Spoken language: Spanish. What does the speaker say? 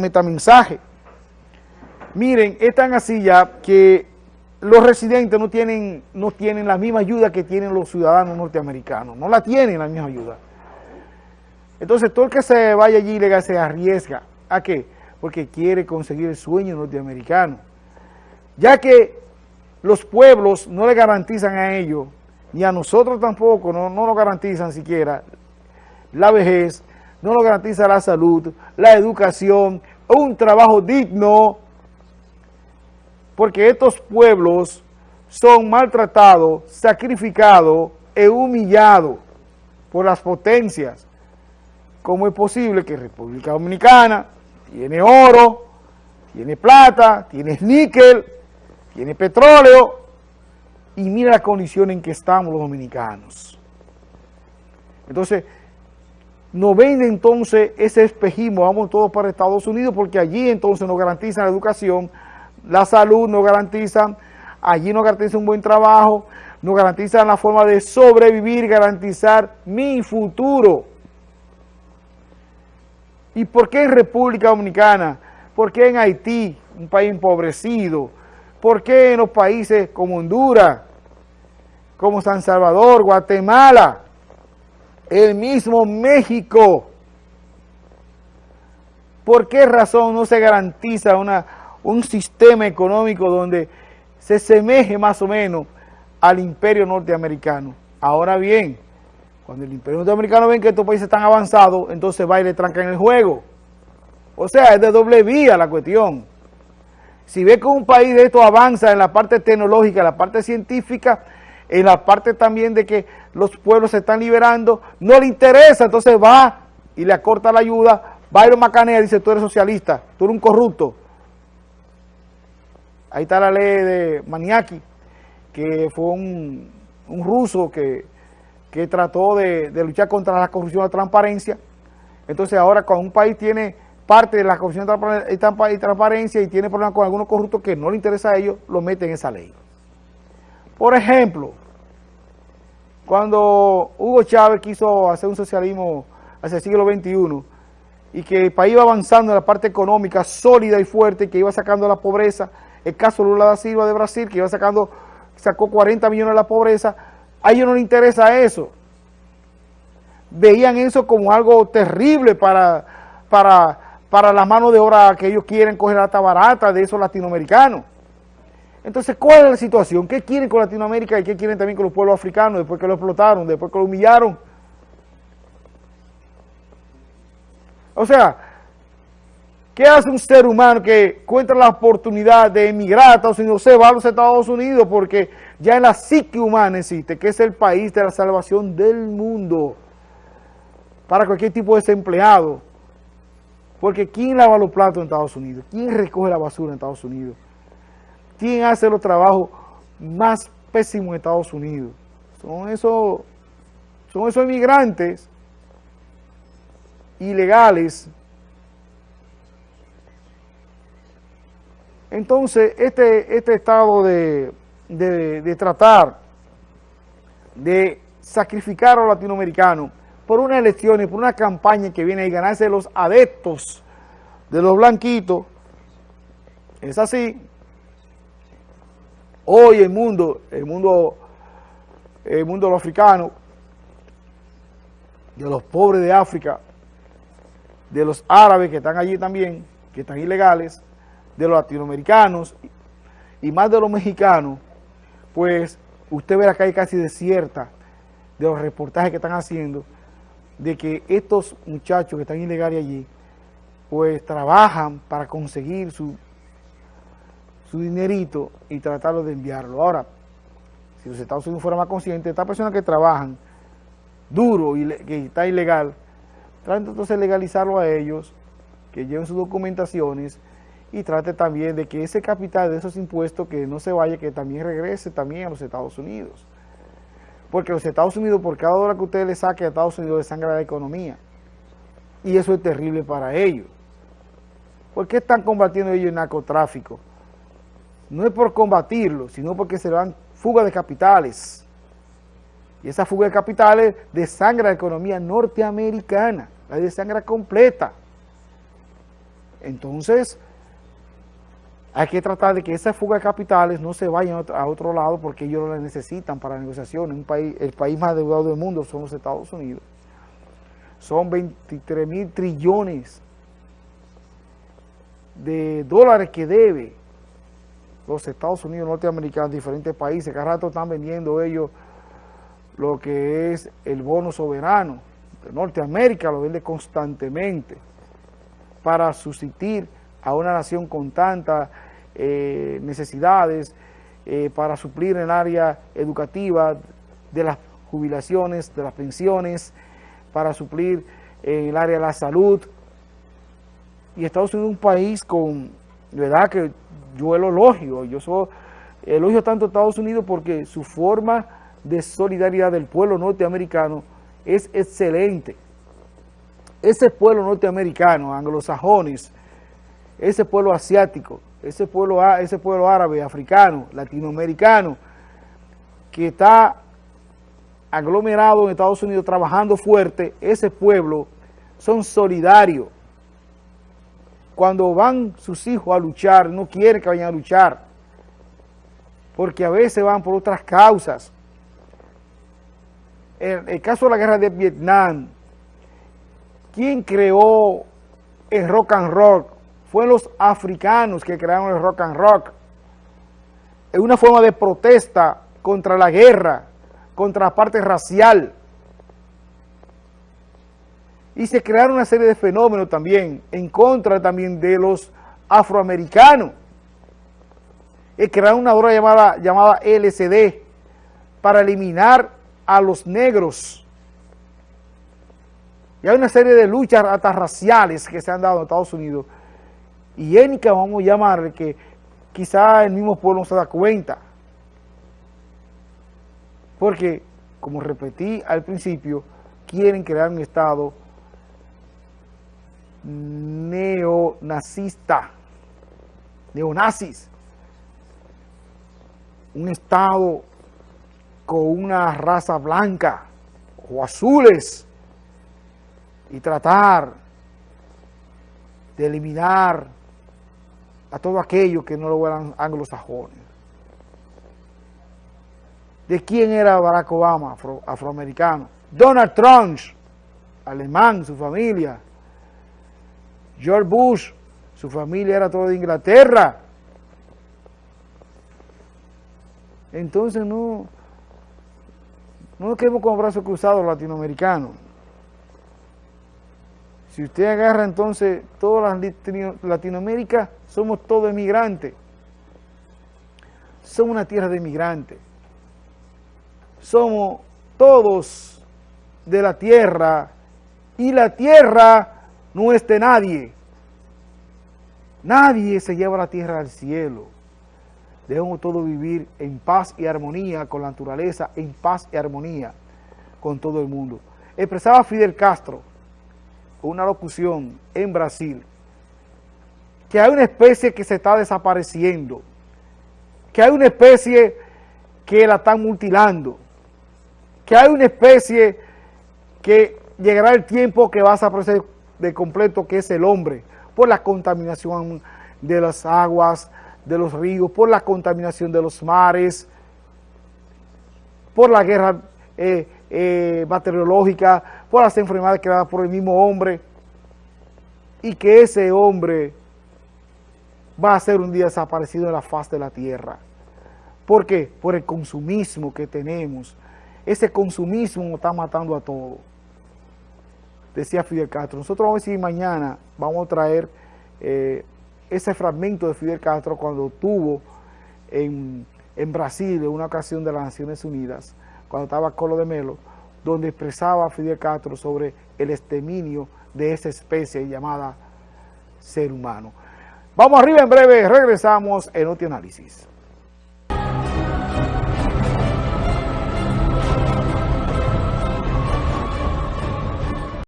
metamensaje. Miren, es tan así ya que los residentes no tienen, no tienen la misma ayuda que tienen los ciudadanos norteamericanos. No la tienen la misma ayuda. Entonces, todo el que se vaya allí legal se arriesga. ¿A qué? Porque quiere conseguir el sueño norteamericano. Ya que los pueblos no le garantizan a ellos, ni a nosotros tampoco, no, no nos garantizan siquiera la vejez, no nos garantiza la salud, la educación, un trabajo digno, porque estos pueblos son maltratados, sacrificados e humillados por las potencias. ¿Cómo es posible que República Dominicana tiene oro, tiene plata, tiene níquel, tiene petróleo, y mira la condición en que estamos los dominicanos? Entonces, no vende entonces ese espejismo, vamos todos para Estados Unidos, porque allí entonces nos garantizan la educación, la salud nos garantizan, allí nos garantizan un buen trabajo, nos garantizan la forma de sobrevivir, garantizar mi futuro. ¿Y por qué en República Dominicana? ¿Por qué en Haití, un país empobrecido? ¿Por qué en los países como Honduras, como San Salvador, Guatemala, el mismo México? ¿Por qué razón no se garantiza una un sistema económico donde se semeje más o menos al imperio norteamericano. Ahora bien, cuando el imperio norteamericano ven que estos países están avanzados, entonces va y le trancan el juego. O sea, es de doble vía la cuestión. Si ve que un país de esto avanza en la parte tecnológica, en la parte científica, en la parte también de que los pueblos se están liberando, no le interesa, entonces va y le acorta la ayuda, lo macanea, dice, tú eres socialista, tú eres un corrupto, Ahí está la ley de Maniaki, que fue un, ruso que, trató de, luchar contra la corrupción la transparencia. Entonces ahora cuando un país tiene parte de la corrupción y transparencia y tiene problemas con algunos corruptos que no le interesa a ellos, lo meten en esa ley. Por ejemplo, cuando Hugo Chávez quiso hacer un socialismo hacia el siglo XXI y que el país iba avanzando en la parte económica sólida y fuerte, que iba sacando la pobreza, el caso Lula da Silva de Brasil, que iba sacando, sacó 40 millones de la pobreza, a ellos no les interesa eso. Veían eso como algo terrible para, para, para la mano de obra que ellos quieren coger hasta barata de esos latinoamericanos. Entonces, ¿cuál es la situación? ¿Qué quieren con Latinoamérica y qué quieren también con los pueblos africanos después que lo explotaron, después que lo humillaron? O sea, ¿Qué hace un ser humano que encuentra la oportunidad de emigrar a Estados Unidos? Se va a los Estados Unidos porque ya en la psique humana existe, que es el país de la salvación del mundo para cualquier tipo de desempleado. Porque ¿quién lava los platos en Estados Unidos? ¿Quién recoge la basura en Estados Unidos? ¿Quién hace los trabajos más pésimos en Estados Unidos? Son esos, son esos inmigrantes ilegales Entonces, este, este estado de, tratar de sacrificar a los latinoamericanos por una elección y por una campaña que viene a ganarse los adeptos de los blanquitos, es así. Hoy el mundo, el mundo, el mundo de los africanos, de los pobres de África, de los árabes que están allí también, que están ilegales, de los latinoamericanos y más de los mexicanos, pues usted verá que hay casi desierta de los reportajes que están haciendo, de que estos muchachos que están ilegales allí, pues trabajan para conseguir su, su dinerito y tratarlo de enviarlo. Ahora, si los Estados Unidos fueran más conscientes, estas personas que trabajan duro y que está ilegal, traten entonces legalizarlo a ellos, que lleven sus documentaciones, y trate también de que ese capital de esos impuestos que no se vaya, que también regrese también a los Estados Unidos. Porque los Estados Unidos, por cada dólar que usted le saque a Estados Unidos, le sangra la economía. Y eso es terrible para ellos. ¿Por qué están combatiendo ellos el narcotráfico? No es por combatirlo, sino porque se dan fuga de capitales. Y esa fuga de capitales desangra la economía norteamericana, la desangra completa. Entonces, hay que tratar de que esa fuga de capitales no se vayan a otro lado porque ellos lo necesitan para negociaciones. Un país, el país más adeudado del mundo son los Estados Unidos. Son 23 mil trillones de dólares que debe los Estados Unidos norteamericanos, diferentes países. Cada rato están vendiendo ellos lo que es el bono soberano. De Norteamérica lo vende constantemente para subsistir a una nación con tantas eh, necesidades, eh, para suplir en el área educativa de las jubilaciones, de las pensiones, para suplir en el área de la salud. Y Estados Unidos es un país con, verdad que yo el elogio, yo soy, elogio tanto a Estados Unidos porque su forma de solidaridad del pueblo norteamericano es excelente. Ese pueblo norteamericano, anglosajones, ese pueblo asiático, ese pueblo, ese pueblo árabe, africano, latinoamericano, que está aglomerado en Estados Unidos trabajando fuerte, ese pueblo son solidarios. Cuando van sus hijos a luchar, no quieren que vayan a luchar, porque a veces van por otras causas. En el caso de la guerra de Vietnam, ¿quién creó el rock and roll? Fue los africanos que crearon el rock and rock. Es una forma de protesta contra la guerra, contra la parte racial. Y se crearon una serie de fenómenos también, en contra también de los afroamericanos. Y crearon una obra llamada, llamada LCD para eliminar a los negros. Y hay una serie de luchas hasta raciales que se han dado en Estados Unidos y étnica, vamos a llamarle, que quizá el mismo pueblo no se da cuenta. Porque, como repetí al principio, quieren crear un Estado neonazista, neonazis, un Estado con una raza blanca o azules y tratar de eliminar a todo aquello que no lo fueran anglosajones. ¿De quién era Barack Obama, afroamericano? Donald Trump, alemán, su familia. George Bush, su familia era todo de Inglaterra. Entonces no, no nos quedemos con brazos cruzados latinoamericanos. Si usted agarra entonces toda Latinoamérica, somos todos emigrantes. Somos una tierra de emigrantes. Somos todos de la tierra y la tierra no es de nadie. Nadie se lleva la tierra al cielo. Debemos todos vivir en paz y armonía con la naturaleza, en paz y armonía con todo el mundo. Expresaba Fidel Castro, una locución en Brasil, que hay una especie que se está desapareciendo, que hay una especie que la están mutilando, que hay una especie que llegará el tiempo que va a desaparecer de completo, que es el hombre, por la contaminación de las aguas, de los ríos, por la contaminación de los mares, por la guerra eh, eh, bacteriológica, por las enfermedades creadas por el mismo hombre, y que ese hombre va a ser un día desaparecido de la faz de la tierra. ¿Por qué? Por el consumismo que tenemos. Ese consumismo nos está matando a todos. Decía Fidel Castro. Nosotros vamos a decir mañana, vamos a traer eh, ese fragmento de Fidel Castro cuando tuvo en, en Brasil, en una ocasión de las Naciones Unidas, cuando estaba Colo de Melo, donde expresaba Fidel Castro sobre el exterminio de esa especie llamada ser humano. Vamos arriba en breve, regresamos en otro análisis.